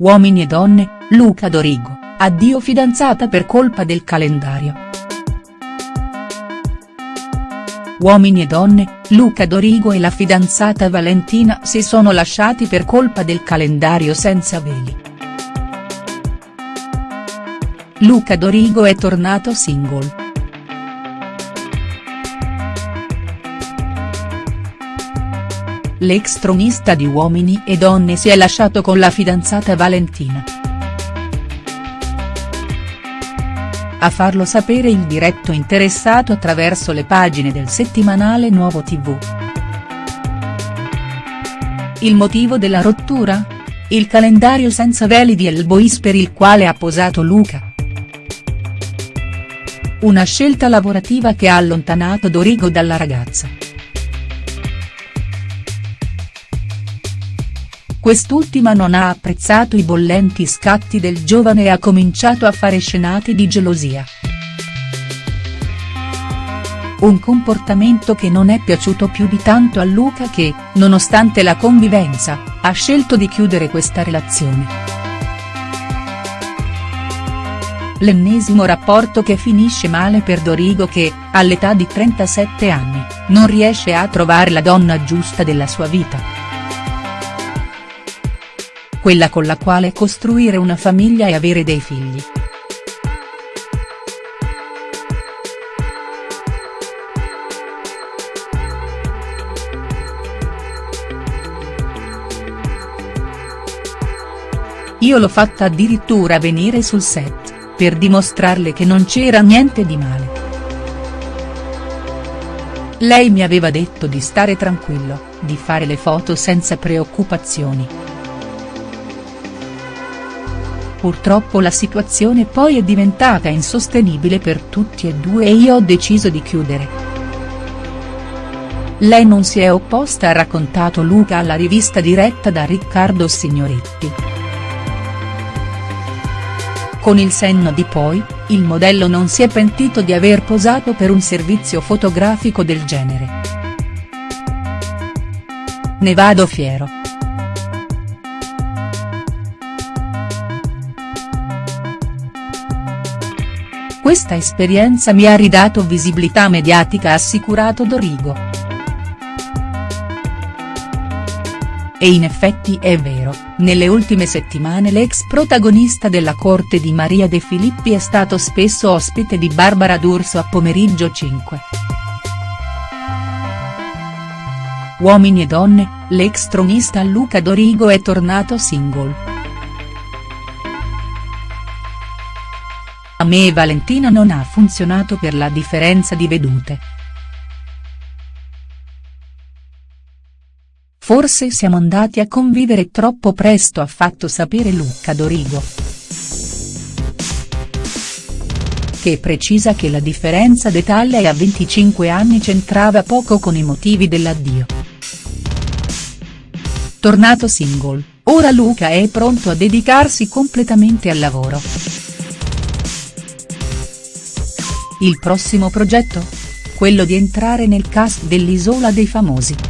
Uomini e donne, Luca Dorigo, addio fidanzata per colpa del calendario. Uomini e donne, Luca Dorigo e la fidanzata Valentina si sono lasciati per colpa del calendario senza veli. Luca Dorigo è tornato single. L'ex tronista di Uomini e Donne si è lasciato con la fidanzata Valentina. A farlo sapere il diretto interessato attraverso le pagine del settimanale Nuovo TV. Il motivo della rottura? Il calendario senza veli di El Bois per il quale ha posato Luca. Una scelta lavorativa che ha allontanato Dorigo dalla ragazza. Quest'ultima non ha apprezzato i bollenti scatti del giovane e ha cominciato a fare scenate di gelosia. Un comportamento che non è piaciuto più di tanto a Luca che, nonostante la convivenza, ha scelto di chiudere questa relazione. L'ennesimo rapporto che finisce male per Dorigo che, all'età di 37 anni, non riesce a trovare la donna giusta della sua vita quella con la quale costruire una famiglia e avere dei figli. Io l'ho fatta addirittura venire sul set, per dimostrarle che non c'era niente di male. Lei mi aveva detto di stare tranquillo, di fare le foto senza preoccupazioni. Purtroppo la situazione poi è diventata insostenibile per tutti e due e io ho deciso di chiudere. Lei non si è opposta ha raccontato Luca alla rivista diretta da Riccardo Signoretti. Con il senno di poi, il modello non si è pentito di aver posato per un servizio fotografico del genere. Ne vado fiero. Questa esperienza mi ha ridato visibilità mediatica ha assicurato Dorigo. E in effetti è vero, nelle ultime settimane l'ex protagonista della corte di Maria De Filippi è stato spesso ospite di Barbara D'Urso a Pomeriggio 5. Uomini e donne, l'ex tronista Luca Dorigo è tornato single. A me Valentina non ha funzionato per la differenza di vedute. Forse siamo andati a convivere troppo presto ha fatto sapere Luca Dorigo. Che precisa che la differenza d'età lei a 25 anni c'entrava poco con i motivi dell'addio. Tornato single, ora Luca è pronto a dedicarsi completamente al lavoro. Il prossimo progetto? Quello di entrare nel cast dell'Isola dei Famosi.